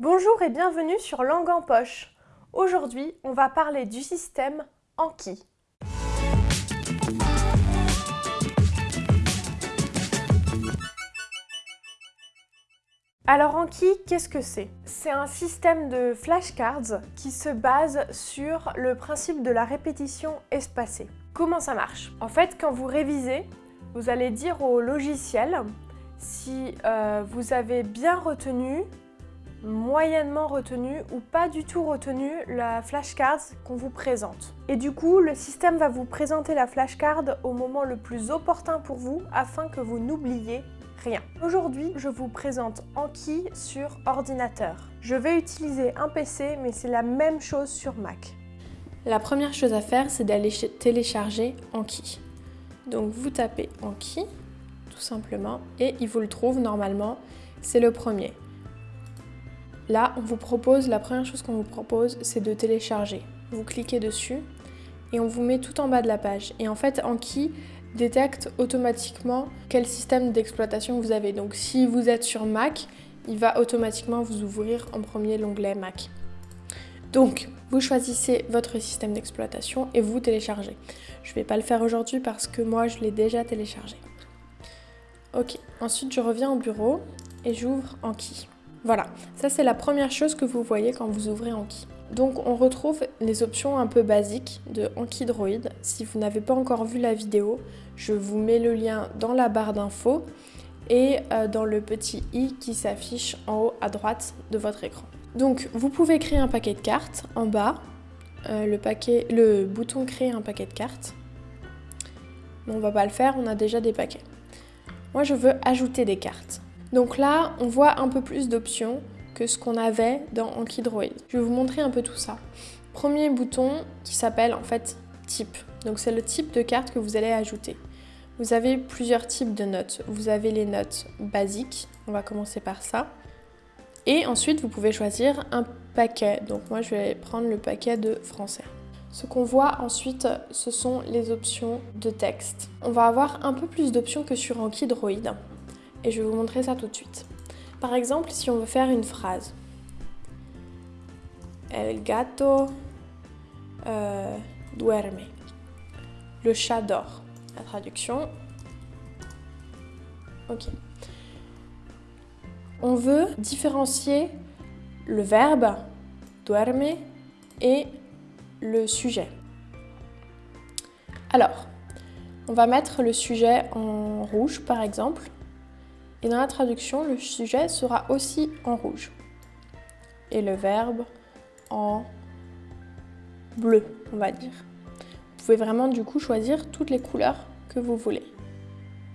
Bonjour et bienvenue sur Langue en poche. Aujourd'hui, on va parler du système Anki. Alors Anki, qu'est-ce que c'est? C'est un système de flashcards qui se base sur le principe de la répétition espacée. Comment ça marche? En fait, quand vous révisez, vous allez dire au logiciel si euh, vous avez bien retenu, moyennement retenu ou pas du tout retenu la flashcard qu'on vous présente. Et du coup, le système va vous présenter la flashcard au moment le plus opportun pour vous afin que vous n'oubliez Aujourd'hui, je vous présente Anki sur ordinateur. Je vais utiliser un PC, mais c'est la même chose sur Mac. La première chose à faire, c'est d'aller télécharger Anki. Donc vous tapez Anki, tout simplement, et il vous le trouve normalement, c'est le premier. Là, on vous propose, la première chose qu'on vous propose, c'est de télécharger. Vous cliquez dessus et on vous met tout en bas de la page. Et en fait, Anki, détecte automatiquement quel système d'exploitation vous avez. Donc si vous êtes sur Mac, il va automatiquement vous ouvrir en premier l'onglet Mac. Donc, vous choisissez votre système d'exploitation et vous téléchargez. Je ne vais pas le faire aujourd'hui parce que moi, je l'ai déjà téléchargé. Ok, ensuite je reviens au bureau et j'ouvre Anki. Voilà, ça c'est la première chose que vous voyez quand vous ouvrez Anki. Donc on retrouve les options un peu basiques de Anki Droid. Si vous n'avez pas encore vu la vidéo, je vous mets le lien dans la barre d'infos et euh, dans le petit i qui s'affiche en haut à droite de votre écran. Donc vous pouvez créer un paquet de cartes en bas, euh, le, bouton créer un paquet de cartes. Mais on va pas le faire, on a déjà des paquets. Moi je veux ajouter des cartes. Donc là on voit un peu plus d'options que ce qu'on avait dans Anki Droid. Je vais vous montrer un peu tout ça. Premier bouton qui s'appelle en fait type. Donc c'est le type de carte que vous allez ajouter. Vous avez plusieurs types de notes. Vous avez les notes basiques, on va commencer par ça. Et ensuite, vous pouvez choisir un paquet. Donc moi, je vais prendre le paquet de français. Ce qu'on voit ensuite, ce sont les options de texte. On va avoir un peu plus d'options que sur Anki Droid. Et je vais vous montrer ça tout de suite. Par exemple, si on veut faire une phrase. El gato euh, duerme. Le chat dort. La traduction. Ok. On veut différencier le verbe duerme et le sujet. Alors, on va mettre le sujet en rouge par exemple. Et dans la traduction, le sujet sera aussi en rouge. Et le verbe en bleu, on va dire. Vous pouvez vraiment du coup choisir toutes les couleurs que vous voulez.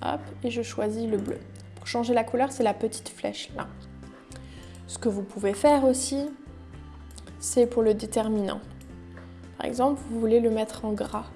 Hop, et je choisis le bleu. Pour changer la couleur, c'est la petite flèche là. Ce que vous pouvez faire aussi, c'est pour le déterminant. Par exemple, vous voulez le mettre en gras.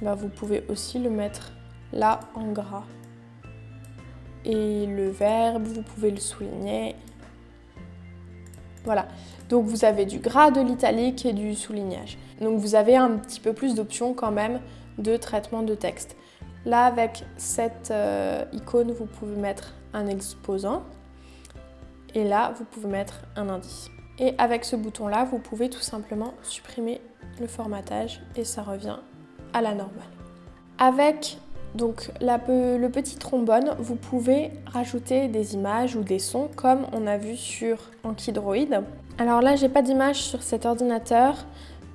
Bah, vous pouvez aussi le mettre là en gras. Et le verbe, vous pouvez le souligner. Voilà, donc vous avez du gras, de l'italique et du soulignage. Donc vous avez un petit peu plus d'options quand même de traitement de texte. Là, avec cette euh, icône, vous pouvez mettre un exposant. Et là, vous pouvez mettre un indice. Et avec ce bouton-là, vous pouvez tout simplement supprimer le formatage et ça revient à la normale. Avec donc le petit trombone, vous pouvez rajouter des images ou des sons comme on a vu sur Anki Droid. Alors là, j'ai pas d'image sur cet ordinateur.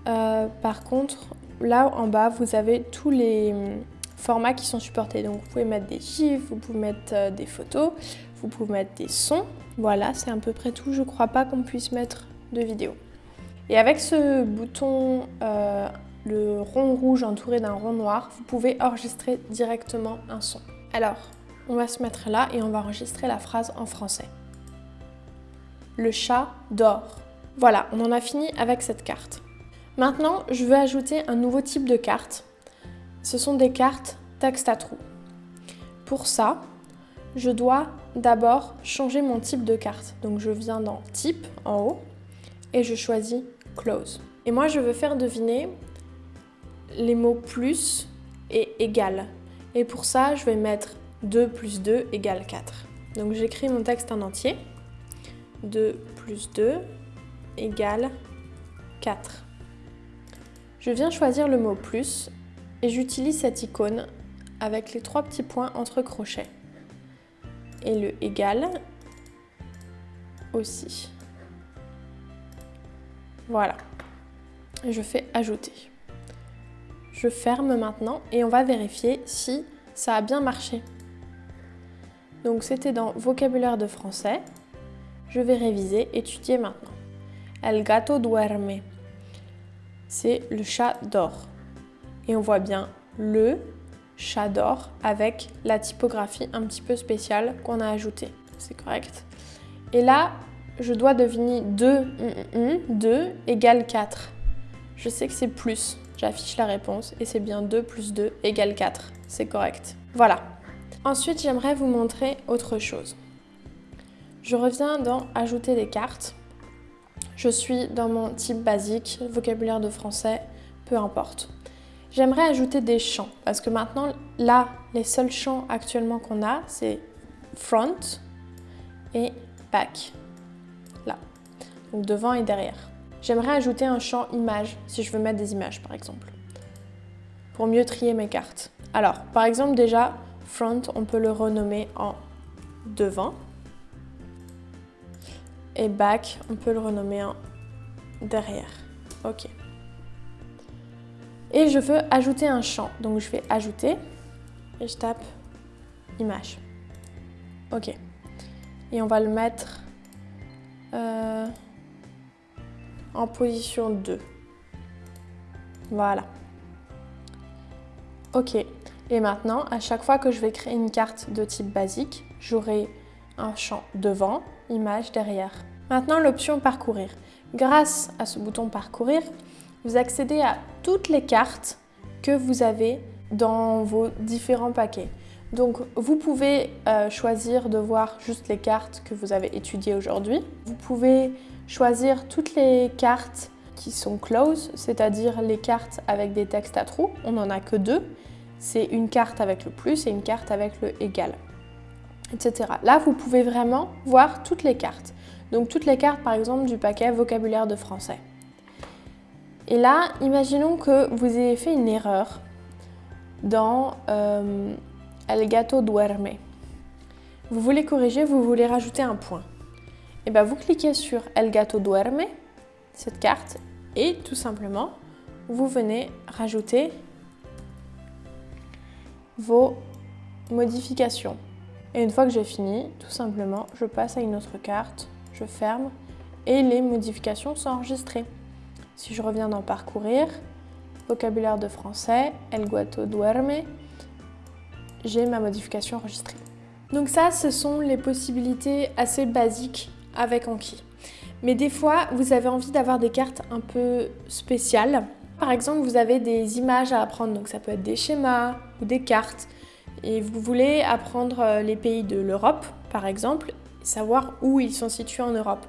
Euh, par contre, là en bas, vous avez tous les hum, formats qui sont supportés. Donc vous pouvez mettre des gifs, vous pouvez mettre euh, des photos, vous pouvez mettre des sons. Voilà, c'est à peu près tout. Je crois pas qu'on puisse mettre de vidéo. Et avec ce bouton, euh, le rond rouge entouré d'un rond noir, vous pouvez enregistrer directement un son. Alors, on va se mettre là et on va enregistrer la phrase en français. Le chat dort. Voilà, on en a fini avec cette carte. Maintenant, je veux ajouter un nouveau type de carte. Ce sont des cartes texte à trous. Pour ça, je dois d'abord changer mon type de carte. Donc je viens dans Type en haut et je choisis Close. Et moi, je veux faire deviner les mots plus et égal. Et pour ça, je vais mettre 2 plus 2 égale 4. Donc j'écris mon texte en entier. 2 plus 2 égale 4. Je viens choisir le mot plus et j'utilise cette icône avec les trois petits points entre crochets. Et le égal aussi. Voilà. Je fais ajouter. Je ferme maintenant et on va vérifier si ça a bien marché. Donc c'était dans vocabulaire de français. Je vais réviser, étudier maintenant. El gato duerme. C'est le chat dort. Et on voit bien le chat dort avec la typographie un petit peu spéciale qu'on a ajoutée. C'est correct. Et là, je dois deviner 2, 2 égale 4. Je sais que c'est plus. J'affiche la réponse et c'est bien 2 plus 2 égale 4. C'est correct. Voilà. Ensuite, j'aimerais vous montrer autre chose. Je reviens dans Ajouter des cartes. Je suis dans mon type basique, vocabulaire de français, peu importe. J'aimerais ajouter des champs parce que maintenant, là, les seuls champs actuellement qu'on a, c'est front et back. Là. Donc devant et derrière. J'aimerais ajouter un champ image si je veux mettre des images par exemple. Pour mieux trier mes cartes. Alors, par exemple déjà, front, on peut le renommer en devant. Et back, on peut le renommer en derrière. Ok et je veux ajouter un champ. Donc je vais ajouter et je tape image. Ok. Et on va le mettre euh, en position 2. Voilà. Ok. Et maintenant, à chaque fois que je vais créer une carte de type basique, j'aurai un champ devant, image derrière. Maintenant, l'option parcourir. Grâce à ce bouton parcourir, vous accédez à toutes les cartes que vous avez dans vos différents paquets. Donc vous pouvez euh, choisir de voir juste les cartes que vous avez étudiées aujourd'hui. Vous pouvez choisir toutes les cartes qui sont close, c'est-à-dire les cartes avec des textes à trous. On n'en a que deux. C'est une carte avec le plus et une carte avec le égal, etc. Là, vous pouvez vraiment voir toutes les cartes. Donc toutes les cartes, par exemple, du paquet vocabulaire de français. Et là, imaginons que vous ayez fait une erreur dans euh, El gato duerme. Vous voulez corriger, vous voulez rajouter un point. Et bien vous cliquez sur El gato duerme, cette carte, et tout simplement, vous venez rajouter vos modifications. Et une fois que j'ai fini, tout simplement, je passe à une autre carte, je ferme, et les modifications sont enregistrées. Si je reviens dans parcourir, vocabulaire de français, El guato duerme, j'ai ma modification enregistrée. Donc ça, ce sont les possibilités assez basiques avec Anki. Mais des fois, vous avez envie d'avoir des cartes un peu spéciales. Par exemple, vous avez des images à apprendre, donc ça peut être des schémas ou des cartes. Et vous voulez apprendre euh, les pays de l'Europe, par exemple, savoir où ils sont situés en Europe.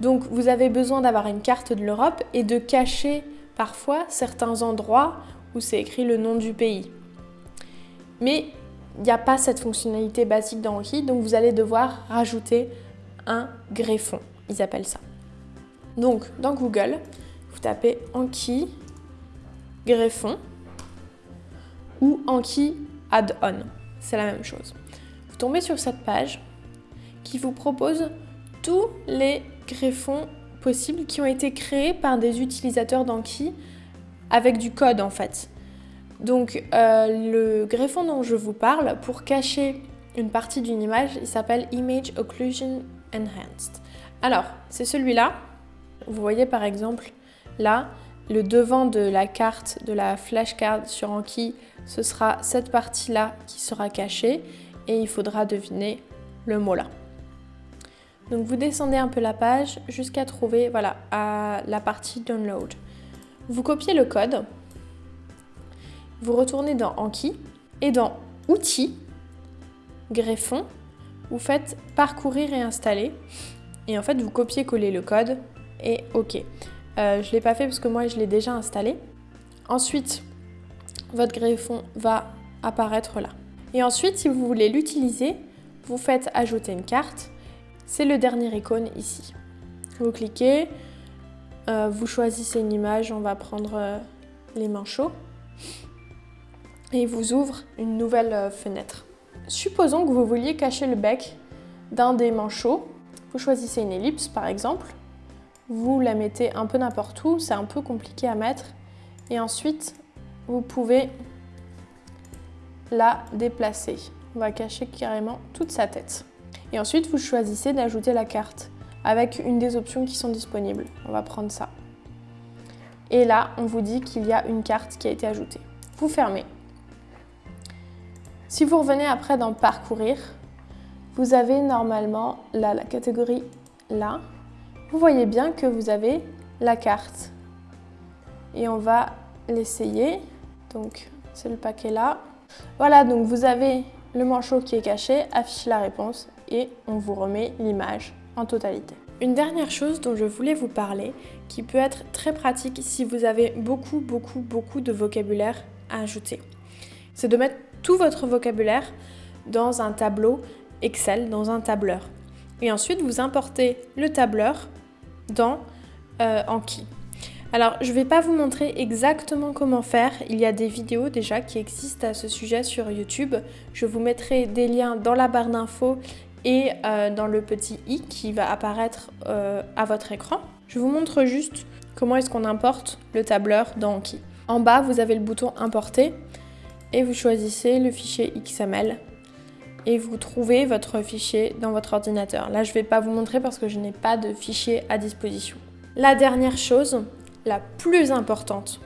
Donc vous avez besoin d'avoir une carte de l'Europe et de cacher parfois certains endroits où c'est écrit le nom du pays. Mais il n'y a pas cette fonctionnalité basique dans Anki, donc vous allez devoir rajouter greffon, ils appellent ça. Donc dans Google, vous tapez Anki greffon ou Anki add-on, c'est la même chose. Vous tombez sur cette page qui vous propose tous les greffons possibles qui ont été créés par des utilisateurs d'Anki avec du code en fait. Donc euh, le greffon dont je vous parle, pour cacher une partie d'une image, il s'appelle Image Occlusion Enhanced. Alors, c'est celui-là. Vous voyez par exemple là, le devant de la carte, de la flashcard sur Anki, ce sera cette partie-là qui sera cachée et il faudra deviner le mot là. Donc vous descendez un peu la page jusqu'à trouver voilà, la partie Download. Vous copiez le code, vous retournez dans Anki et dans Outils, Greffon, vous faites Parcourir et installer. Et en fait, vous copiez-coller le code et OK. Euh, je ne l'ai pas fait parce que moi, je l'ai déjà installé. Ensuite, votre greffon va apparaître là. Et ensuite, si vous voulez l'utiliser, vous faites ajouter une carte c'est le dernier icône ici. Vous cliquez, euh, vous choisissez une image, on va prendre euh, les manchots, et il vous ouvre une nouvelle fenêtre. Supposons que vous vouliez cacher le bec d'un des manchots. Vous choisissez une ellipse par exemple, vous la mettez un peu n'importe où, c'est un peu compliqué à mettre, et ensuite vous pouvez la déplacer. On va cacher carrément toute sa tête. Et ensuite, vous choisissez d'ajouter la carte avec une des options qui sont disponibles. On va prendre ça. Et là, on vous dit qu'il y a une carte qui a été ajoutée. Vous fermez. Si vous revenez après dans Parcourir, vous avez normalement la catégorie là. Vous voyez bien que vous avez la carte. Et on va l'essayer. Donc, c'est le paquet là. Voilà, donc vous avez le manchot qui est caché, affiche la réponse et on vous remet l'image en totalité. Une dernière chose dont je voulais vous parler, qui peut être très pratique si vous avez beaucoup, beaucoup, beaucoup de vocabulaire à ajouter, c'est de mettre tout votre vocabulaire dans un tableau Excel, dans un tableur. Et ensuite, vous importez le tableur dans euh, Anki. Alors, je ne vais pas vous montrer exactement comment faire. Il y a des vidéos déjà qui existent à ce sujet sur YouTube. Je vous mettrai des liens dans la barre d'infos et euh, dans le petit i qui va apparaître euh, à votre écran. Je vous montre juste comment est-ce qu'on importe le tableur dans Anki. En bas, vous avez le bouton Importer et vous choisissez le fichier XML et vous trouvez votre fichier dans votre ordinateur. Là, je ne vais pas vous montrer parce que je n'ai pas de fichier à disposition. La dernière chose, la plus importante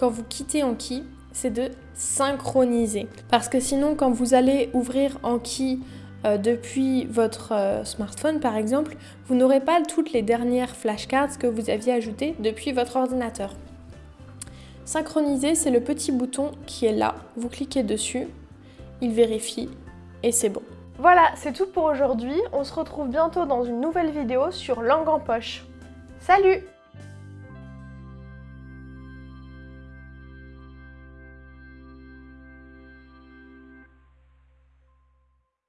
quand vous quittez Anki, c'est de synchroniser. Parce que sinon, quand vous allez ouvrir Anki euh, depuis votre euh, smartphone, par exemple, vous n'aurez pas toutes les dernières flashcards que vous aviez ajoutées depuis votre ordinateur. Synchroniser, c'est le petit bouton qui est là. Vous cliquez dessus, il vérifie et c'est bon. Voilà, c'est tout pour aujourd'hui. On se retrouve bientôt dans une nouvelle vidéo sur Langue en poche. Salut